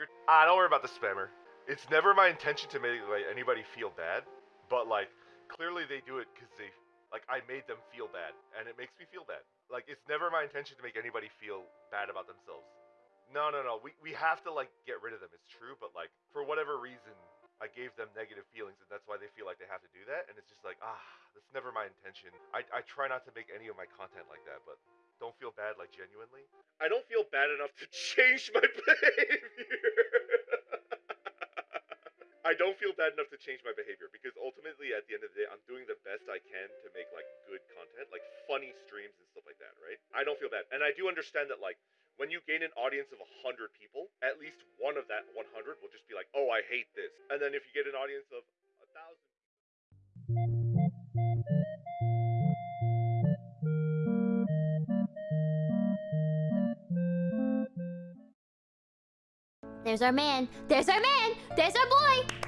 You're ah, don't worry about the spammer. It's never my intention to make like anybody feel bad, but like clearly they do it because they like I made them feel bad, and it makes me feel bad. Like it's never my intention to make anybody feel bad about themselves. No, no, no. We we have to like get rid of them. It's true, but like for whatever reason, I gave them negative feelings, and that's why they feel like they have to do that. And it's just like ah, that's never my intention. I I try not to make any of my content like that, but don't feel bad like genuinely. I don't feel bad enough to change my behavior. I don't feel bad enough to change my behavior because ultimately, at the end of the day, I'm doing the best I can to make like good content, like funny streams and stuff like that, right? I don't feel bad, and I do understand that like when you gain an audience of 100 people, at least one of that 100 will just be like, oh, I hate this. And then if you get an audience of a thousand. There's our man. There's our man. There's our boy.